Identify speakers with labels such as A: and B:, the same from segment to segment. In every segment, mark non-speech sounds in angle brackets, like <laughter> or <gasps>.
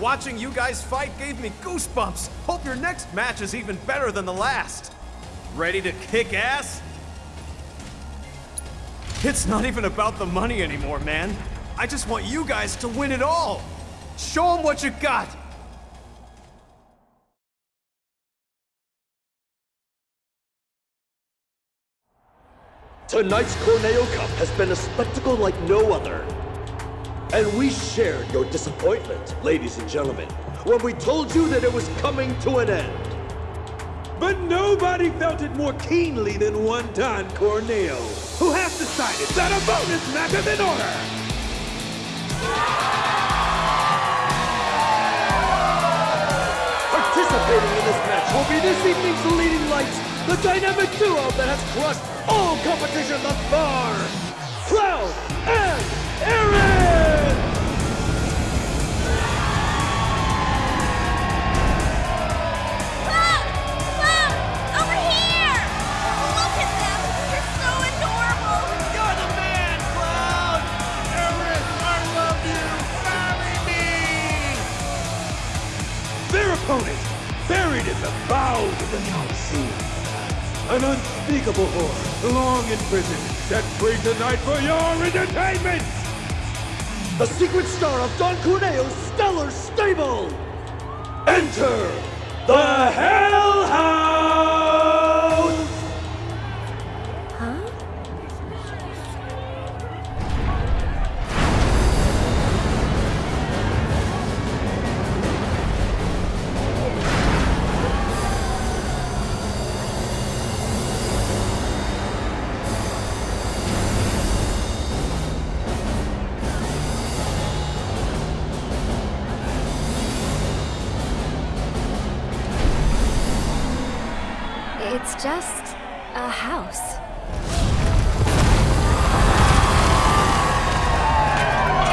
A: Watching you guys fight gave me goosebumps. Hope your next match is even better than the last. Ready to kick ass? It's not even about the money anymore, man. I just want you guys to win it all. Show them what you got.
B: Tonight's Corneo Cup has been a spectacle like no other. And we shared your disappointment, ladies and gentlemen, when we told you that it was coming to an end.
C: But nobody felt it more keenly than one Don Corneo, who has decided that a bonus match is in order.
B: Participating in this match will be this evening's leading lights, the dynamic duo that has crushed all competition thus far, Cloud and
C: Aerith! Bowels of the An unspeakable horror, long imprisoned, set free tonight for your entertainment!
B: The secret star of Don Corneo's stellar stable! Enter the Hell
D: just a house.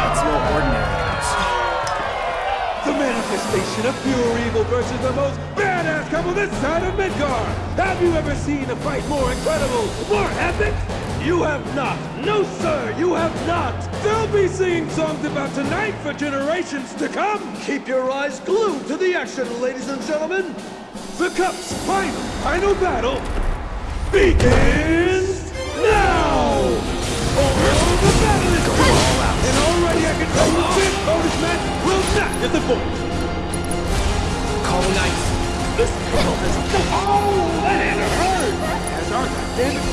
A: It's no ordinary house.
C: The manifestation of pure evil versus the most badass couple this side of Midgar! Have you ever seen a fight more incredible, more epic? You have not! No, sir, you have not! They'll be singing songs about tonight for generations to come!
B: Keep your eyes glued to the action, ladies and gentlemen!
C: The Cup's final, final battle begins now! Oh, the battle is all out, and already I can tell you this bonus match will not get the point.
A: Calling ice.
C: This couple has Oh, that hurt! Has our Titanic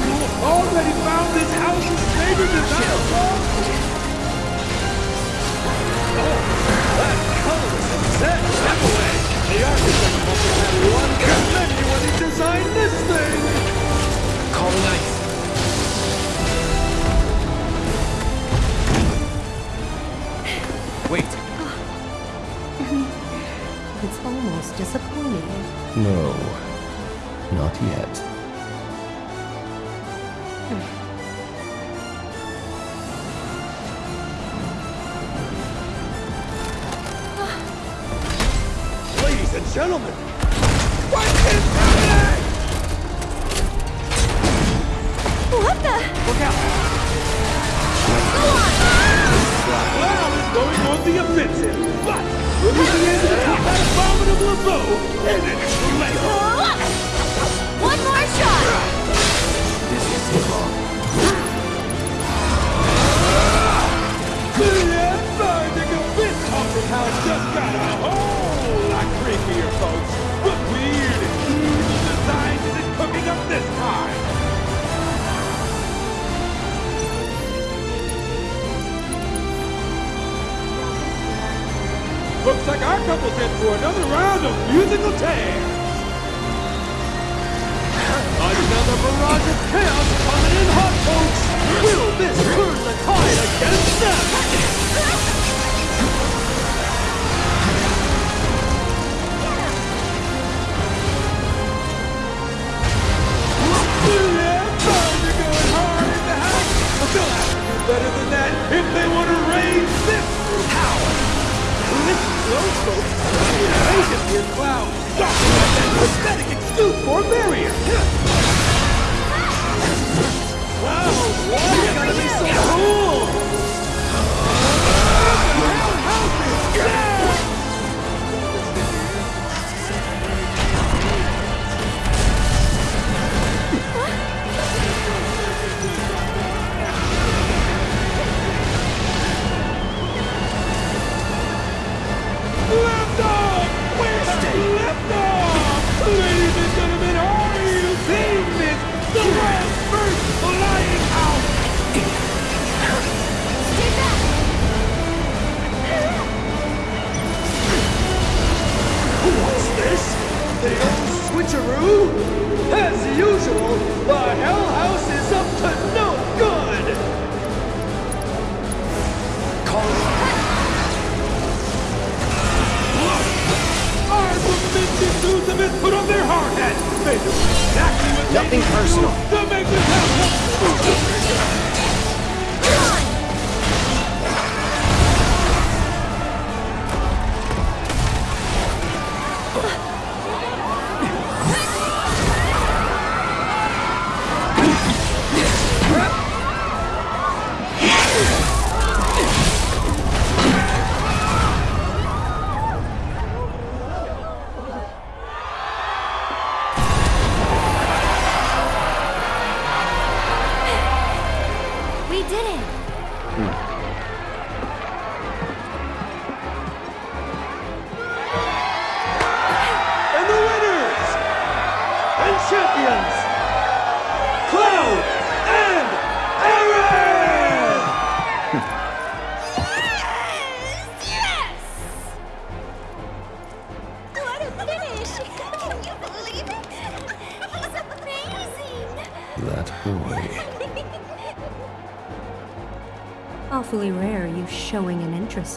C: this
B: turn the tide against them?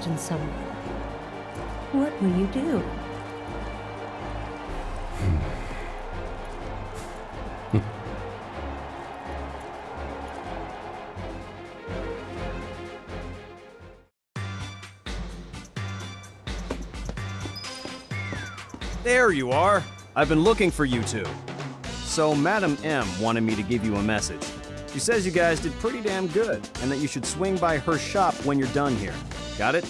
C: In
E: someone. What will you do? Hmm.
A: There you are. I've been looking for you two. So, Madam M wanted me to give you a message. She says you guys did pretty damn good, and that you should swing by her shop when you're done here. Got it?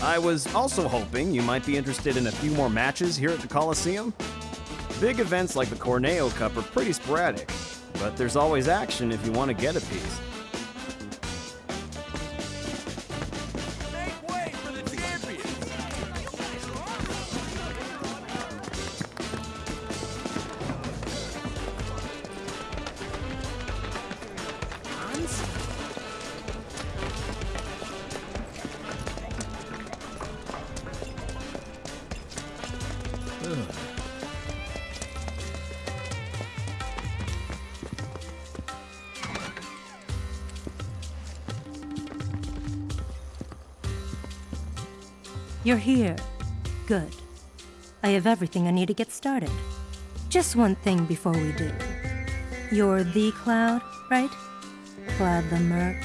A: I was also hoping you might be interested in a few more matches here at the Coliseum. Big events like the Corneo Cup are pretty sporadic, but there's always action if you want to get a piece.
E: You're here. Good. I have everything I need to get started. Just one thing before we do. You're the Cloud, right? Cloud the Merc.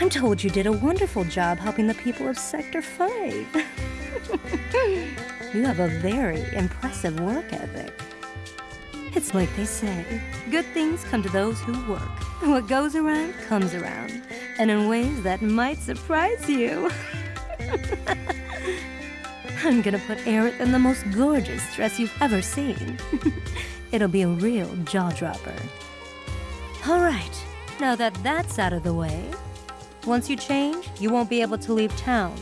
E: I'm told you did a wonderful job helping the people of Sector 5. <laughs> you have a very impressive work ethic. It's like they say good things come to those who work. What goes around comes around, and in ways that might surprise you. <laughs> I'm gonna put Aerith in the most gorgeous dress you've ever seen. <laughs> It'll be a real jaw dropper. All right, now that that's out of the way, once you change, you won't be able to leave town.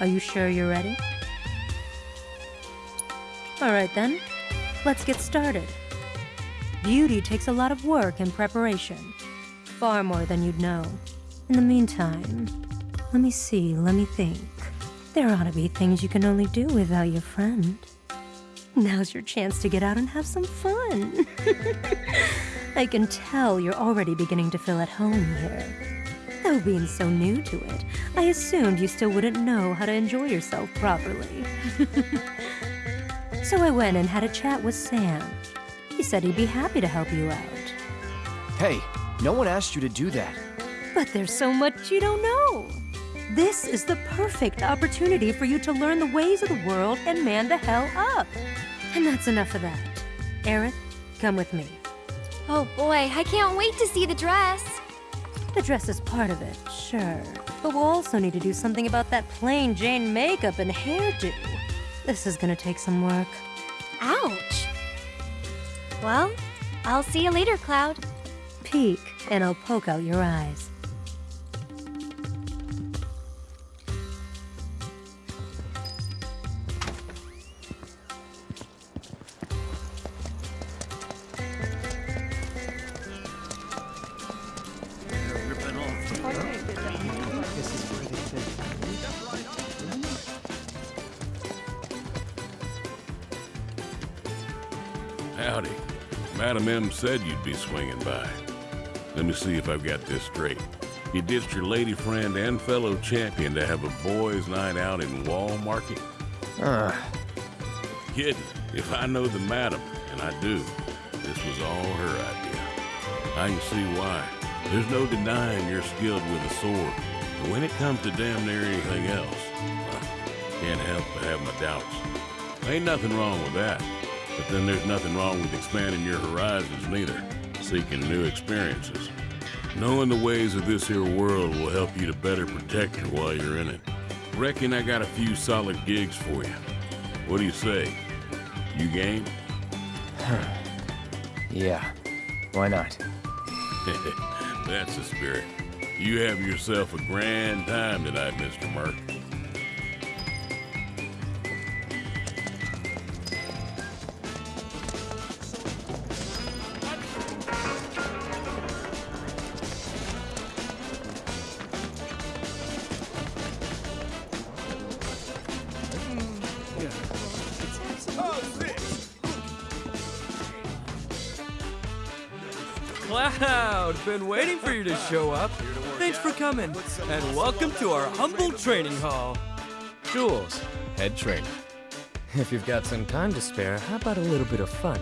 E: Are you sure you're ready? All right then, let's get started. Beauty takes a lot of work and preparation, far more than you'd know. In the meantime, let me see, let me think. There ought to be things you can only do without your friend. Now's your chance to get out and have some fun. <laughs> I can tell you're already beginning to feel at home here. Though being so new to it, I assumed you still wouldn't know how to enjoy yourself properly. <laughs> so I went and had a chat with Sam. He said he'd be happy to help you out.
F: Hey, no one asked you to do that.
E: But there's so much you don't know. This is the perfect opportunity for you to learn the ways of the world and man the hell up. And that's enough of that. Aerith, come with me.
D: Oh boy, I can't wait to see the dress.
E: The dress is part of it, sure. But we'll also need to do something about that plain Jane makeup and hairdo. This is gonna take some work.
D: Ouch. Well, I'll see you later, Cloud.
E: Peek, and I'll poke out your eyes.
G: Howdy. Madam M said you'd be swinging by. Let me see if I've got this straight. You ditched your lady friend and fellow champion to have a boys' night out in Wall Market?
F: Uh,
G: Kidding. If I know the madam, and I do, this was all her idea. I can see why. There's no denying you're skilled with a sword. But when it comes to damn near anything else, I can't help but have my doubts. Ain't nothing wrong with that. But then there's nothing wrong with expanding your horizons neither. Seeking new experiences. Knowing the ways of this here world will help you to better protect her while you're in it. Reckon I got a few solid gigs for you. What do you say? You game? <laughs>
F: yeah. Why not?
G: That's the spirit. You have yourself a grand time tonight, Mr. Merc.
H: Been waiting for you to show up. Thanks for coming, and welcome to our humble training hall.
I: Jules, head trainer. If you've got some time to spare, how about a little bit of fun?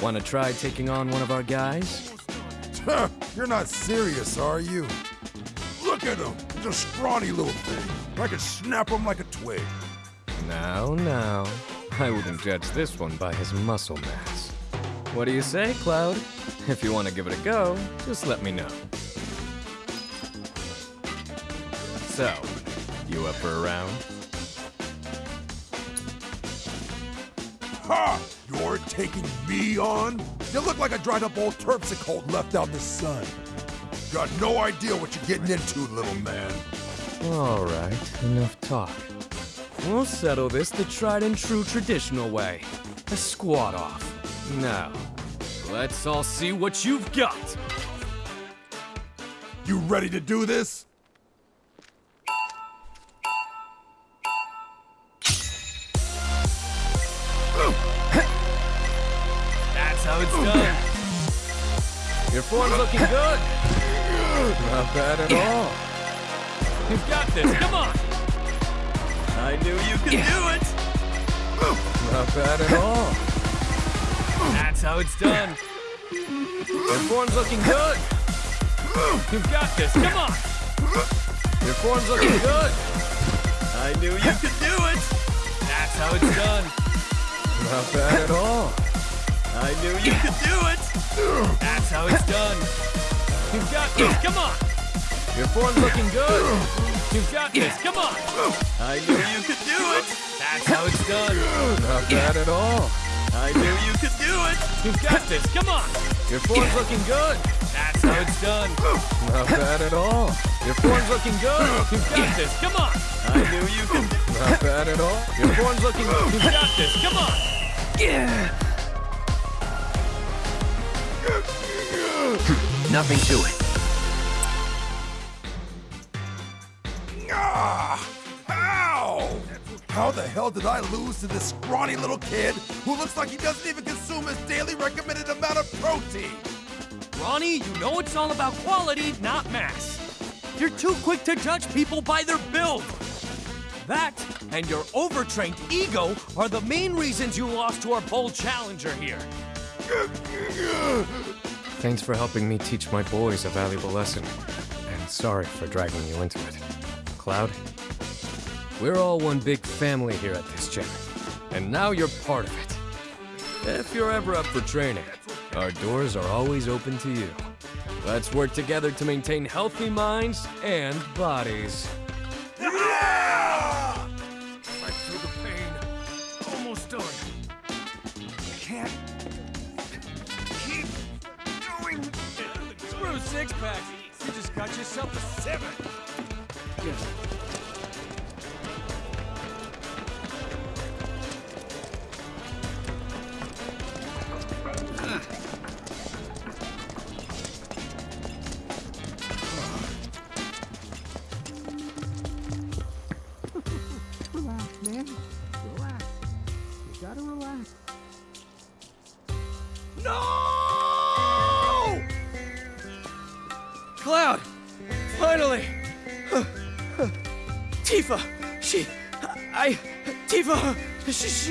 I: Want to try taking on one of our guys?
J: You're not serious, are you? Look at him! He's a scrawny little thing. I could snap him like a twig.
I: Now, now. I wouldn't judge this one by his muscle mass. What do you say, Cloud? If you want to give it a go, just let me know. So, you up for a round?
J: Ha! You're taking me on? You look like a dried up old terpsichore left out in the sun. Got no idea what you're getting into, little man.
I: All right, enough talk. We'll settle this the tried and true traditional way. A squat off. Now, let's all see what you've got.
J: You ready to do this?
H: That's how it's done.
I: Your form's looking good. Not bad at all.
H: You've got this. Come on. I knew you could do it.
I: Not bad at all.
H: That's how it's done.
I: Your form's looking good.
H: You've got this. Come on.
I: Your form's looking good.
H: I knew you could do it. That's how it's done.
I: Not bad at all.
H: I knew you could do it. That's how it's done. You've got this. Come on.
I: Your form's looking good.
H: You've got this. Come on. I knew you could do it. That's how it's done.
I: Not bad at all.
H: I knew you could do it. You've got this. Come on.
I: Your form's looking good.
H: That's how it's done.
I: Not bad at all. Your form's looking good.
H: You've got this. Come on. I knew you could.
I: Not bad at all. Your form's looking good.
H: You've got this. Come on.
F: Nothing to it.
J: Ah! Ow! How the hell did I lose to this scrawny little kid who looks like he doesn't even consume his daily recommended amount of protein?
H: Ronnie, you know it's all about quality, not mass. You're too quick to judge people by their build. That and your overtrained ego are the main reasons you lost to our bold challenger here.
I: Thanks for helping me teach my boys a valuable lesson. And sorry for dragging you into it. Cloud, we're all one big family here at this gym. And now you're part of it. If you're ever up for training, our doors are always open to you. Let's work together to maintain healthy minds and bodies. Yeah!
H: Fight through the pain. Almost done. Can't keep going. Screw six pack. You just got yourself a seven.
K: Relax,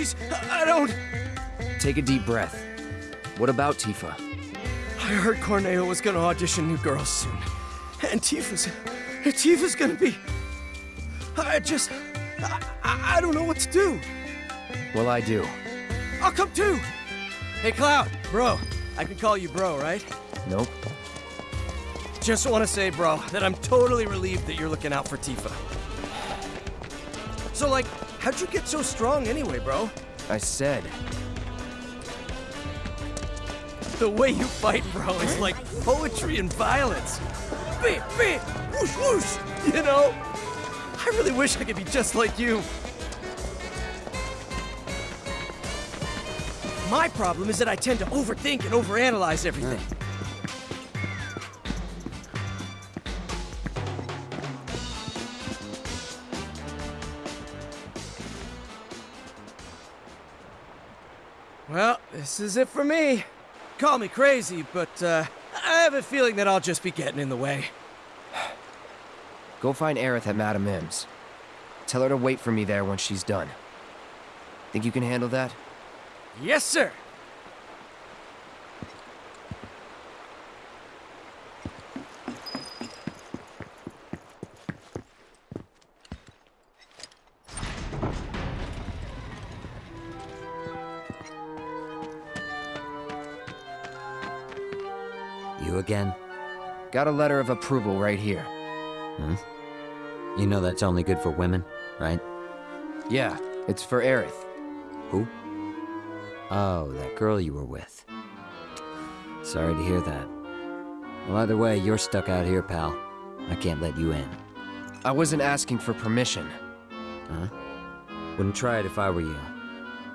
H: She's. I don't.
F: Take a deep breath. What about Tifa?
H: I heard Corneo was gonna audition new girls soon. And Tifa's. Tifa's gonna be. I just. I, I, I don't know what to do.
F: Well, I do.
H: I'll come too! Hey, Cloud, bro. I can call you bro, right?
F: Nope.
H: Just want to say, bro, that I'm totally relieved that you're looking out for Tifa. So, like, how'd you get so strong anyway, bro?
F: I said.
H: The way you fight, bro, is like poetry and violence. Beep, beep, whoosh, whoosh, you know? I really wish I could be just like you. My problem is that I tend to overthink and overanalyze everything. This is it for me. Call me crazy, but uh, I have a feeling that I'll just be getting in the way.
F: Go find Aerith at Madam M's. Tell her to wait for me there when she's done. Think you can handle that?
H: Yes, sir.
F: Got a letter of approval right here.
K: Hmm? You know that's only good for women, right?
F: Yeah, it's for Aerith.
K: Who? Oh, that girl you were with. Sorry to hear that. Well, either way, you're stuck out here, pal. I can't let you in.
F: I wasn't asking for permission.
K: Huh? Wouldn't try it if I were you.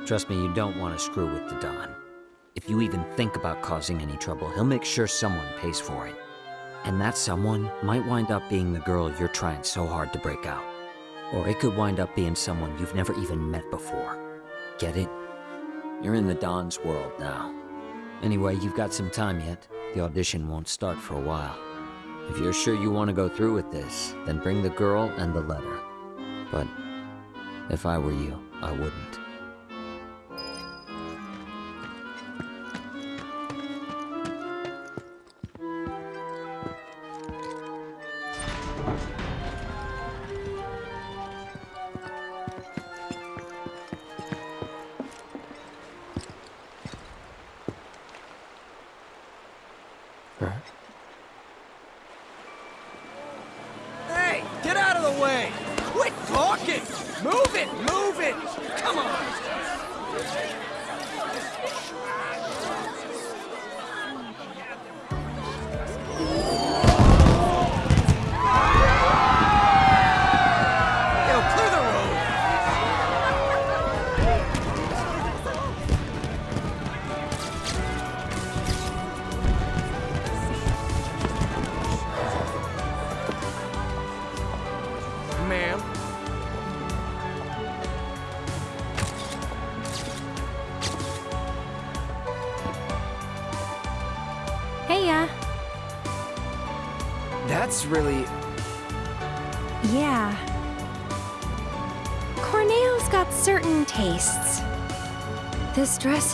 K: Trust me, you don't want to screw with the Don. If you even think about causing any trouble, he'll make sure someone pays for it. And that someone might wind up being the girl you're trying so hard to break out. Or it could wind up being someone you've never even met before. Get it? You're in the Don's world now. Anyway, you've got some time yet. The audition won't start for a while. If you're sure you want to go through with this, then bring the girl and the letter. But if I were you, I wouldn't.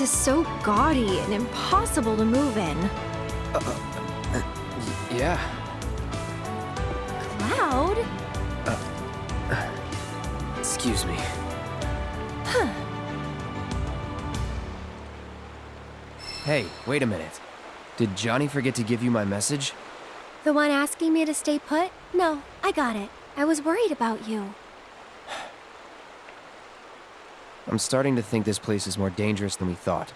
D: Is so gaudy and impossible to move in.
F: Uh, uh, yeah.
D: Cloud?
F: Uh, excuse me.
D: Huh.
F: Hey, wait a minute. Did Johnny forget to give you my message?
D: The one asking me to stay put? No, I got it. I was worried about you.
F: I'm starting to think this place is more dangerous than we thought.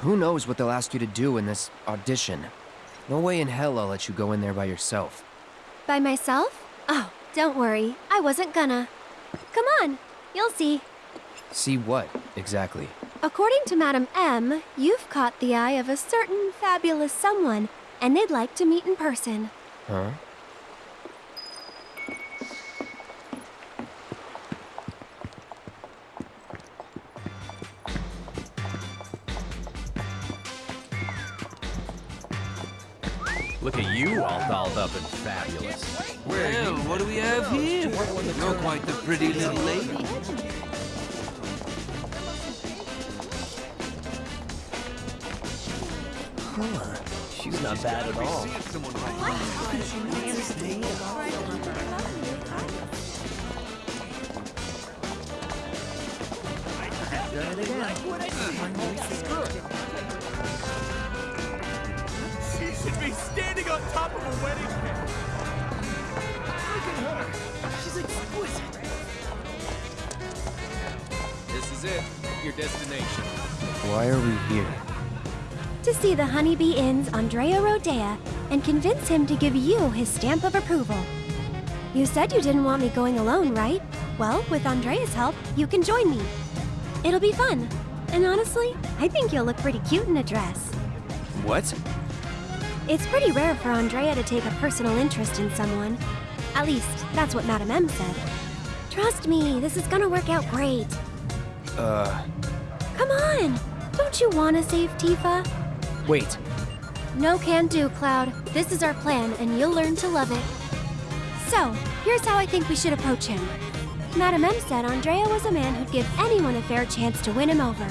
F: Who knows what they'll ask you to do in this audition? No way in hell I'll let you go in there by yourself.
D: By myself? Oh, don't worry. I wasn't gonna. Come on, you'll see.
F: See what, exactly?
D: According to Madam M, you've caught the eye of a certain fabulous someone, and they'd like to meet in person.
F: Huh?
L: Look at you all dolled up and fabulous.
M: Well, what do we have here? You're quite the pretty little lady.
N: Huh. She's not bad at all.
H: She should be wedding cake. Look at her. She's exquisite.
L: This is it. Your destination.
F: Why are we here?
D: To see the Honeybee Inn's Andrea Rhodea and convince him to give you his stamp of approval. You said you didn't want me going alone, right? Well, with Andrea's help, you can join me. It'll be fun. And honestly, I think you'll look pretty cute in a dress.
F: What?
D: It's pretty rare for Andrea to take a personal interest in someone. At least, that's what Madam M said. Trust me, this is gonna work out great.
F: Uh,
D: Come on! Don't you wanna save Tifa?
F: wait.
D: No can do, Cloud. This is our plan, and you'll learn to love it. So, here's how I think we should approach him. Madam M said Andrea was a man who'd give anyone a fair chance to win him over.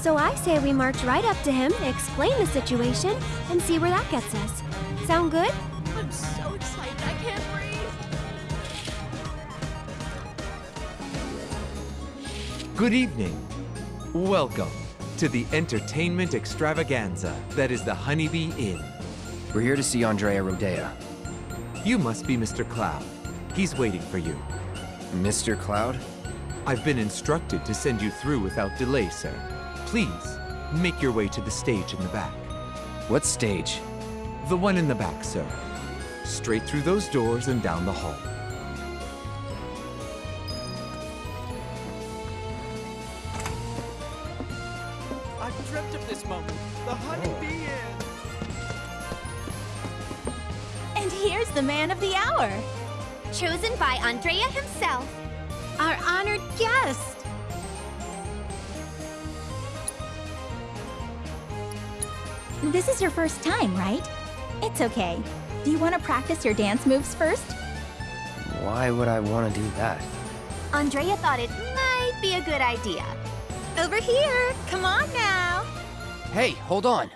D: So I say we march right up to him, explain the situation, and see where that gets us. Sound good?
O: I'm so excited, I can't breathe.
P: Good evening. Welcome to the entertainment extravaganza that is the Honeybee Inn.
F: We're here to see Andrea Rhodea.
P: You must be Mr. Cloud. He's waiting for you.
F: Mr. Cloud?
P: I've been instructed to send you through without delay, sir. Please, make your way to the stage in the back.
F: What stage?
P: The one in the back, sir. Straight through those doors and down the hall.
H: I've dreamt of this moment. The honeybee inn.
O: And here's the man of the hour. Chosen by Andrea himself. Our honored guest.
Q: This is your first time, right? It's okay. Do you want to practice your dance moves first?
F: Why would I want to do that?
O: Andrea thought it might be a good idea. Over here. Come on now.
F: Hey, hold on.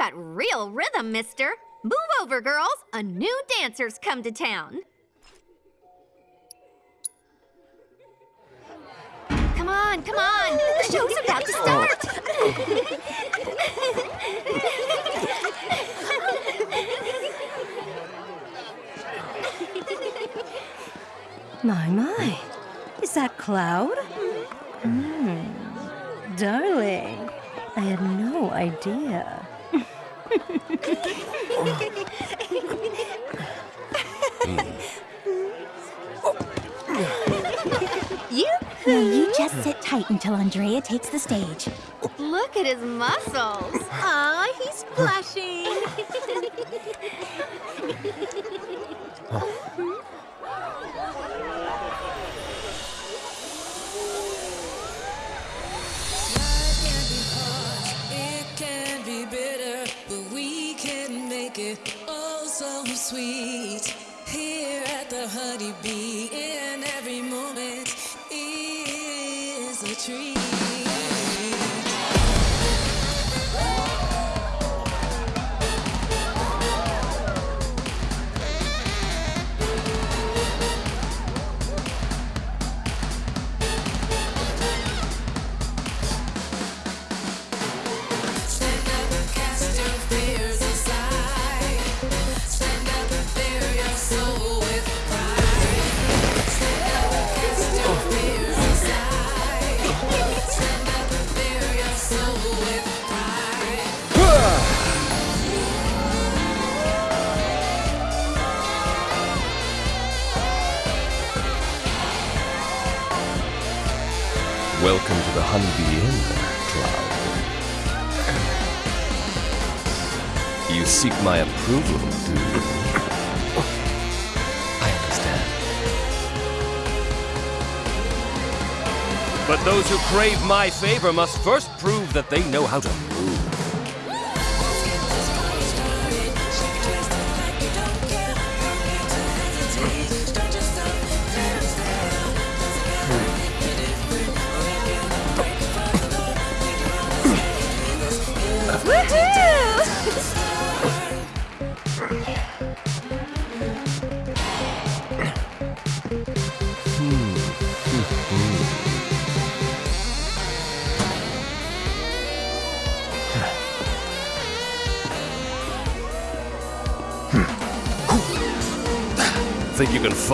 O: Got real rhythm, mister. Move over, girls. A new dancer's come to town. Come on, come on. The show's about to start.
E: My, my. Is that Cloud? Hmm. Darling, I had no idea.
Q: You? Now you just sit tight until Andrea takes the stage.
O: Look at his muscles. Aw, he's blushing.
R: Do? I understand.
S: But those who crave my favor must first prove that they know how to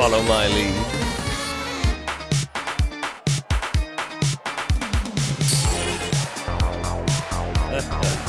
S: follow my lead?
O: You're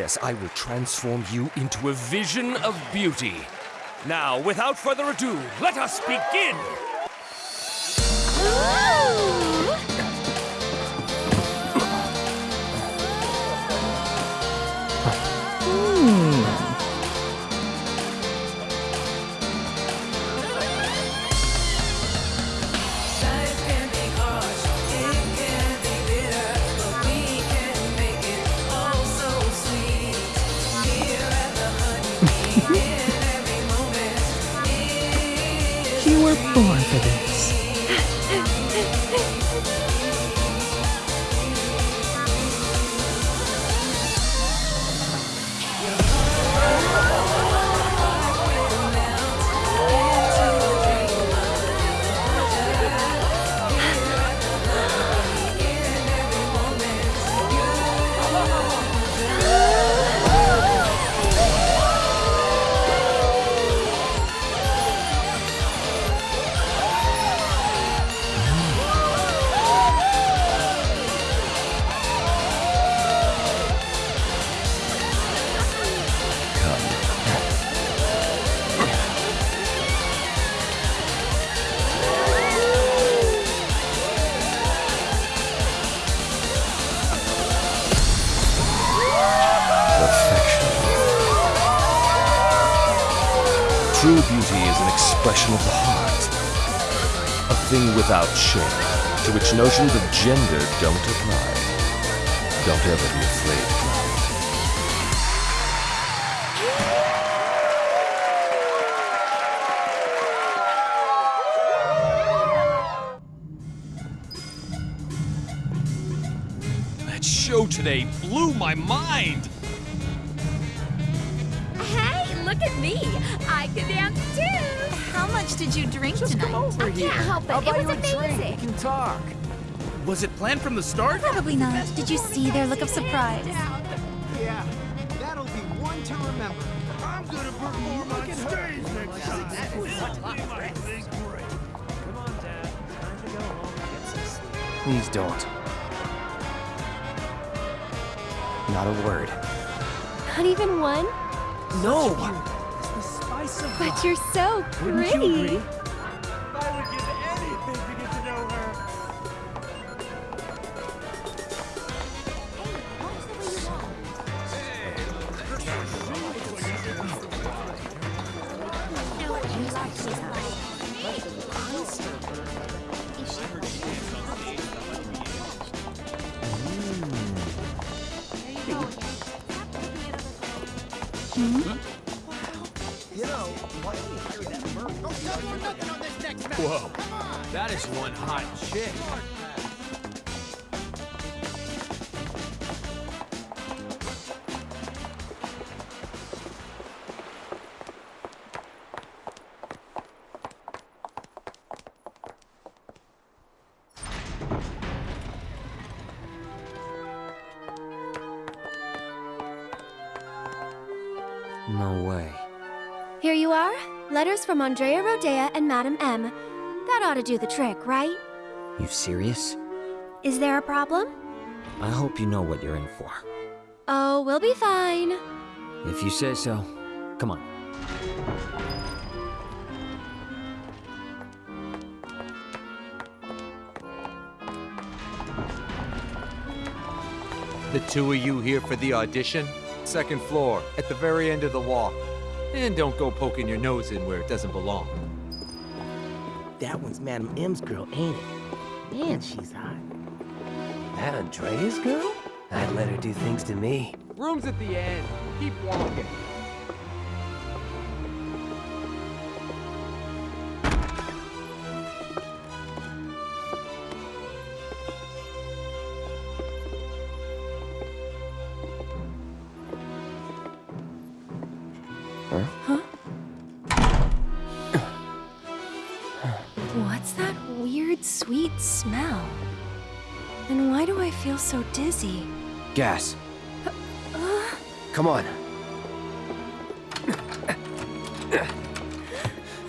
S: Yes, I will transform you into a vision of beauty. Now, without further ado, let us begin! Without shame, to which notions of gender don't apply. Don't ever be afraid, Cloud.
H: That show today blew my mind.
T: Hey, look at me. I can dance too. How much did you drink tonight? I can't help it.
L: I'll buy
T: it
L: you
T: was
L: a drink. We can talk.
H: Was it planned from the start?
Q: Probably not. Did you see their look of surprise?
N: Yeah, that'll be one to remember. I'm gonna perform on stage next time.
F: Please don't. Not a word.
D: Not even one?
N: No.
D: But you're so pretty.
K: No way.
D: Here you are. Letters from Andrea Rhodea and Madam M. That ought to do the trick, right?
K: You serious?
D: Is there a problem?
K: I hope you know what you're in for.
D: Oh, we'll be fine.
K: If you say so. Come on.
P: The two of you here for the audition? Second floor, at the very end of the walk. And don't go poking your nose in where it doesn't belong.
N: That one's Madam M's girl, ain't it? Man, she's hot. That Andrea's girl? I'd let her do things to me.
P: Room's at the end. Keep walking.
D: So dizzy?
F: Gas.
D: Uh,
F: Come on.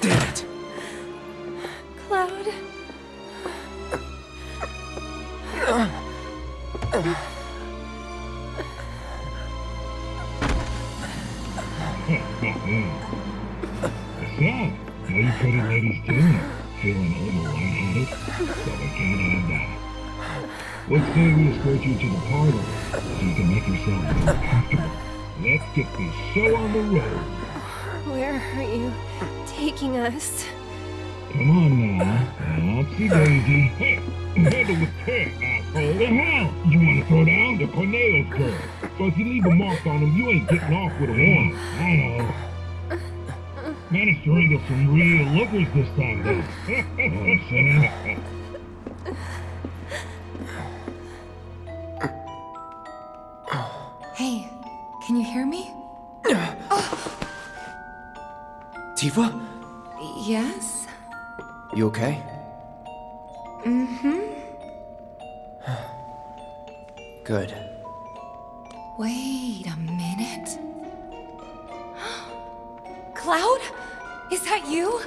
F: Damn it.
D: Cloud.
U: So, how you pretty ladies doing? Feeling a little lightheaded? Well, we can't have that. Let's say we escort you to the parlor so you can make yourself more comfortable. Let's get this show on the road.
D: Where are you taking us?
U: Come on now. Oopsie daisy. Hey, handle with care, asshole. The hell? You want to throw down the Corneo's girl? So if you leave a mark on him, you ain't getting off with a one. I know. Managed to wrangle some real lookers this time, though. know what I'm saying?
F: Tifa?
V: Yes?
F: You okay?
V: Mm-hmm. <sighs>
F: Good.
V: Wait a minute. <gasps> Cloud? Is that you?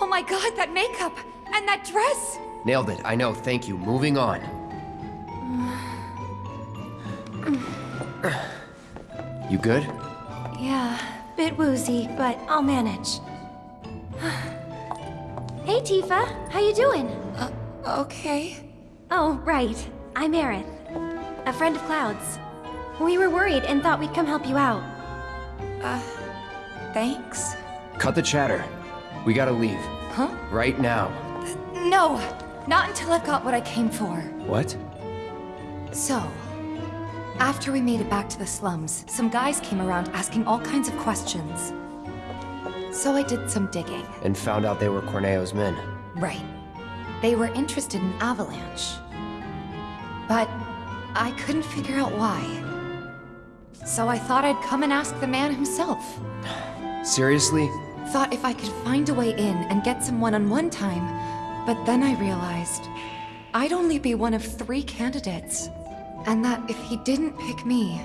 V: Oh my god, that makeup! And that dress!
F: Nailed it. I know. Thank you. Moving on. <sighs> You good?
D: Yeah, bit woozy, but I'll manage. Hey, Tifa. How you doing?
V: Uh, okay.
D: Oh, right. I'm Aerith. A friend of Cloud's. We were worried and thought we'd come help you out.
V: Uh, thanks.
F: Cut the chatter. We gotta leave.
V: Huh?
F: Right now.
V: No, not until I've got what I came for.
F: What?
V: So, after we made it back to the slums, some guys came around asking all kinds of questions. So I did some digging.
F: And found out they were Corneo's men.
V: Right. They were interested in Avalanche. But I couldn't figure out why. So I thought I'd come and ask the man himself.
F: Seriously?
V: Thought if I could find a way in and get some one-on-one time, but then I realized I'd only be one of three candidates. And that if he didn't pick me,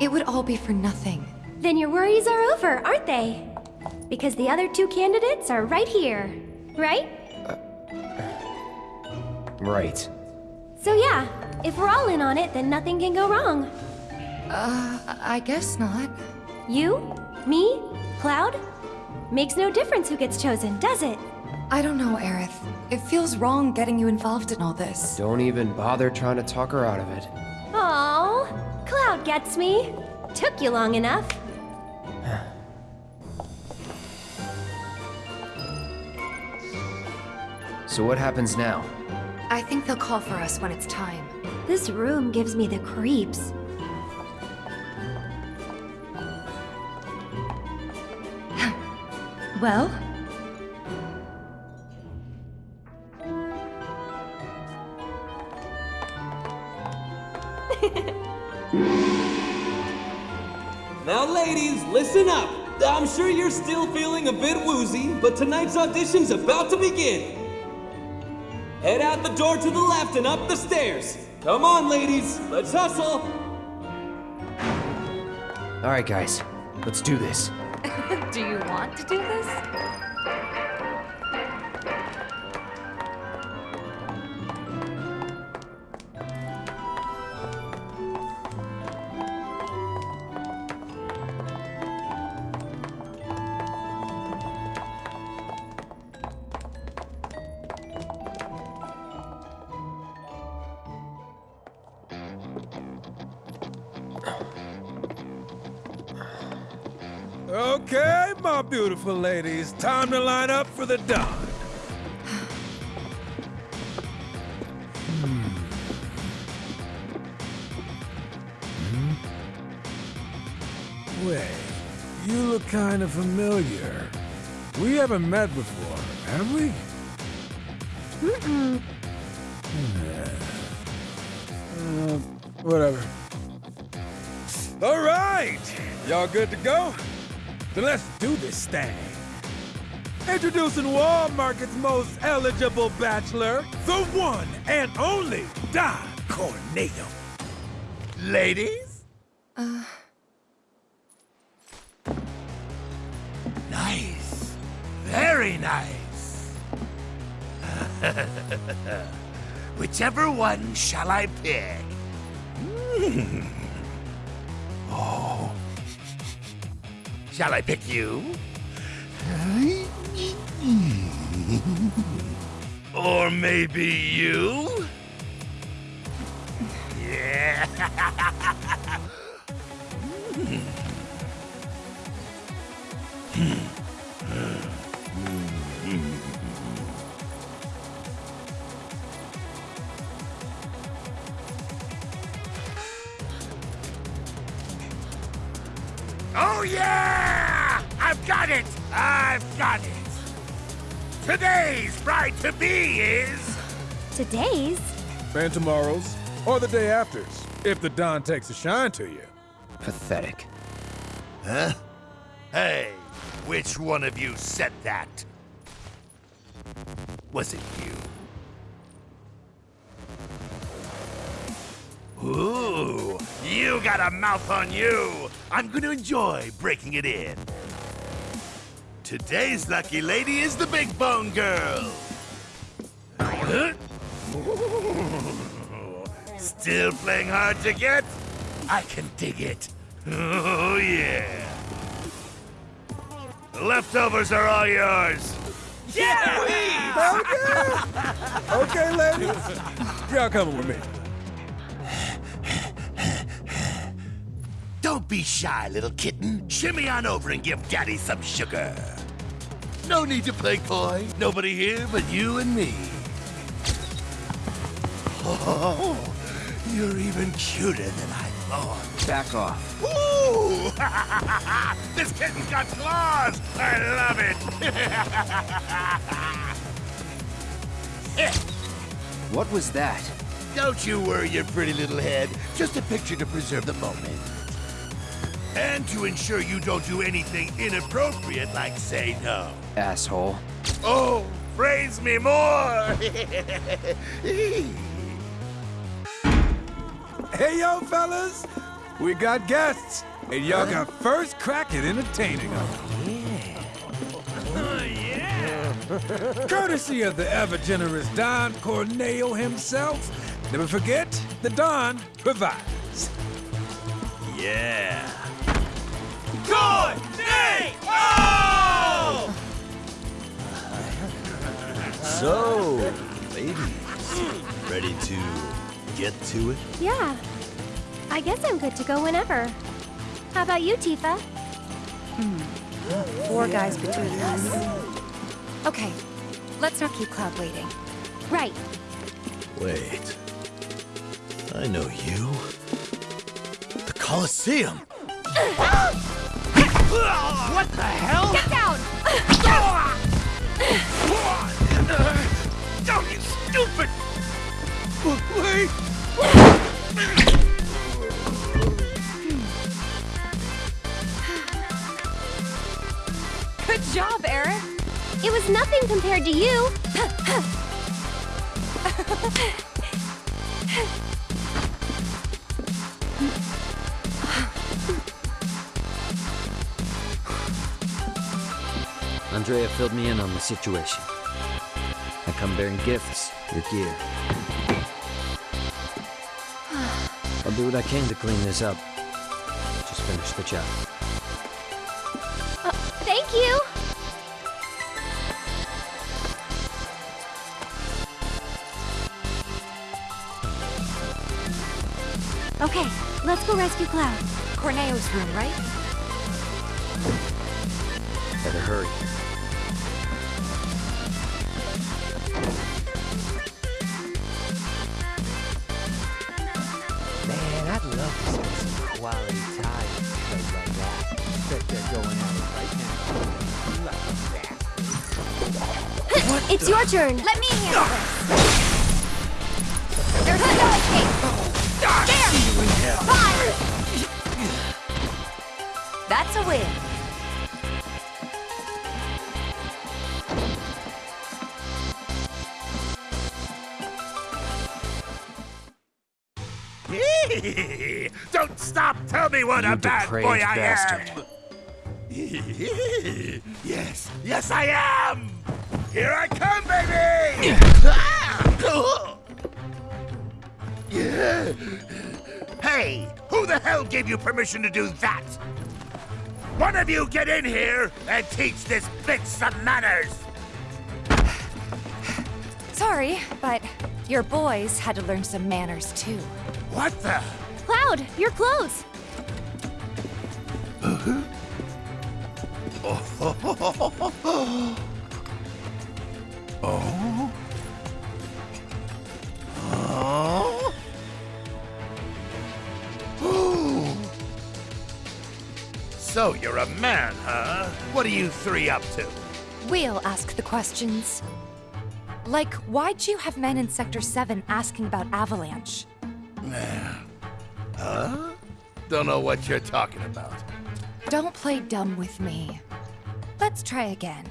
V: it would all be for nothing.
D: Then your worries are over, aren't they? Because the other two candidates are right here, right?
F: Right.
D: So yeah, if we're all in on it, then nothing can go wrong.
V: Uh, I guess not.
D: You? Me? Cloud? Makes no difference who gets chosen, does it?
V: I don't know, Aerith. It feels wrong getting you involved in all this.
F: Don't even bother trying to talk her out of it.
D: Oh, Cloud gets me. Took you long enough.
F: So what happens now?
V: I think they'll call for us when it's time.
D: This room gives me the creeps. <laughs>
V: Well?
B: Now, ladies, listen up. I'm sure you're still feeling a bit woozy, but tonight's audition's about to begin. Head out the door to the left and up the stairs. Come on, ladies, let's hustle.
F: All right, guys. Let's do this. <laughs>
V: do you want to do this?
C: Beautiful ladies, time to line up for the dawn. Hmm. Hmm? Wait, you look kind of familiar. We haven't met before, have we?
D: Mm-mm.
C: Uh, whatever. All right, y'all good to go? Then let's do this thing. Introducing Wall Market's most eligible bachelor, the one and only Don Corneo. Ladies?
V: Uh,
W: Nice. Very nice. <laughs> Whichever one shall I pick? <laughs> Oh. Shall I pick you? Or maybe you? Yeah. <laughs> got it! Today's bride-to-be is...
D: Today's?
C: And tomorrow's, or the day after's, if the Don takes a shine to you.
F: Pathetic.
W: Huh? Hey, which one of you said that? Was it you? Ooh, you got a mouth on you. I'm gonna enjoy breaking it in. Today's lucky lady is the Big Bone Girl. Huh? Still playing hard to get? I can dig it. Oh, yeah. The leftovers are all yours.
C: Yeah! okay, ladies. Y'all coming with me.
W: Don't be shy, little kitten. Shimmy on over and give Daddy some sugar. No need to play coy. Nobody here but you and me. Oh, you're even cuter than I thought.
F: Back off.
W: Ooh! <laughs> this kitten's got claws! I love it! <laughs>
F: What was that?
W: Don't you worry your pretty little head. Just a picture to preserve the moment. And to ensure you don't do anything inappropriate like say no.
F: Asshole.
W: Oh, praise me more! <laughs>
J: Hey, yo, fellas! We got guests, and y'all got first crack at entertaining them. Yeah. Oh yeah. Courtesy of the ever-generous Don Corneo himself. Never forget, the Don provides.
W: Yeah.
X: So, ladies, ready to get to it?
D: Yeah. I guess I'm good to go whenever. How about you, Tifa? Hmm.
V: Four guys between us. Okay, let's not keep Cloud waiting.
D: Right.
X: Wait. I know you. The Colosseum!
H: What the hell?
D: Get down! <laughs>
W: Don't you stupid! Wait!
V: Good job, Aerith!
D: It was nothing compared to you.
K: Andrea filled me in on the situation. Come bearing gifts, your gear. I'll do what I can to clean this up. Just finish the job.
D: Uh, thank you. Okay, let's go rescue Cloud.
V: Corneo's room, right?
K: Better hurry.
D: Your turn.
O: Let me handle this. There's no escape. There! Fire!
V: That's a win. <laughs>
W: Don't stop! Tell me what
F: You
W: a bad
F: depraved
W: boy I
F: bastard.
W: am! <laughs> yes, yes I am! Permission to do that? One of you get in here and teach this bitch some manners!
V: Sorry, but your boys had to learn some manners too.
W: What the?
D: Cloud, your clothes. <laughs>
W: oh? So you're a man, huh? What are you three up to?
V: We'll ask the questions. Like, why'd you have men in Sector 7 asking about Avalanche?
W: Huh? Don't know what you're talking about.
V: Don't play dumb with me. Let's try again.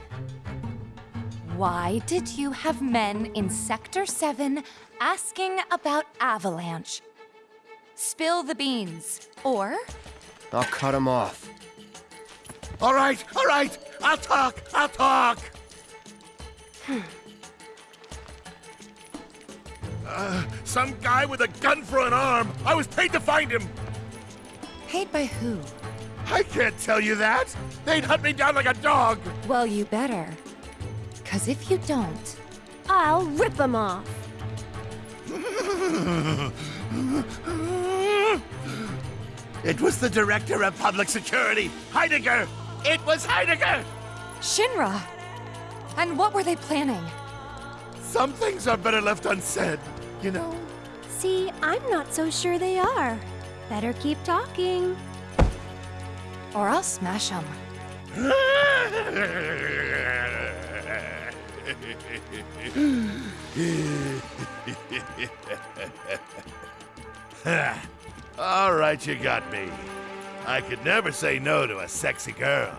V: Why did you have men in Sector 7 asking about Avalanche? Spill the beans. Or,
F: I'll cut him off.
W: All right, all right. I'll talk. I'll talk. <sighs> Uh, some guy with a gun for an arm. I was paid to find him.
V: paid by who?
W: I can't tell you that. They'd hunt me down like a dog.
V: Well, you better. Cause if you don't,
D: I'll rip them off. <laughs>
W: it was the director of public security, Heidegger. It was Heidegger.
V: Shinra! And what were they planning?
W: Some things are better left unsaid, you know?
D: See, I'm not so sure they are. Better keep talking.
V: Or I'll smash them. <laughs>
W: All right, you got me. I could never say no to a sexy girl.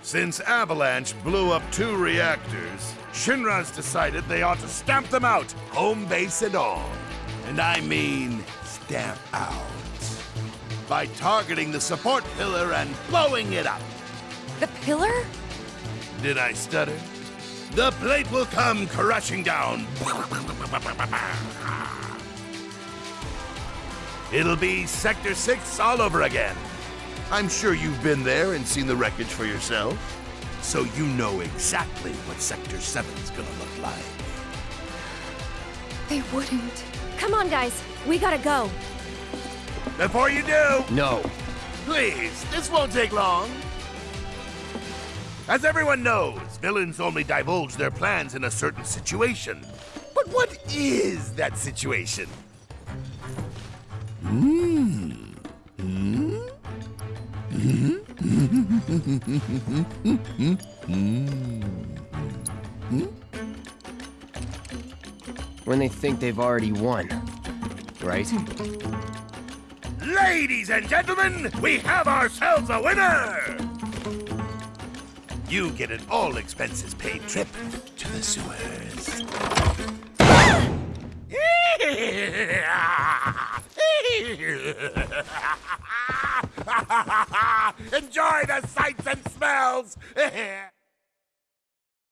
W: Since Avalanche blew up two reactors, Shinra's decided they ought to stamp them out, home base and all. And I mean stamp out. By targeting the support pillar and blowing it up.
V: The pillar?
W: Did I stutter? The plate will come crashing down. It'll be Sector 6 all over again. I'm sure you've been there and seen the wreckage for yourself. So you know exactly what Sector 7's gonna look like.
V: They wouldn't.
D: Come on, guys. We gotta go.
W: Before you do...
F: No.
W: Please, this won't take long. As everyone knows, villains only divulge their plans in a certain situation. But what is that situation? Hmm. Hmm?
F: When they think they've already won. Right?
W: Ladies and gentlemen, we have ourselves a winner! You get an all expenses paid trip to the sewers. <laughs> <laughs> Enjoy the sights and smells! <laughs>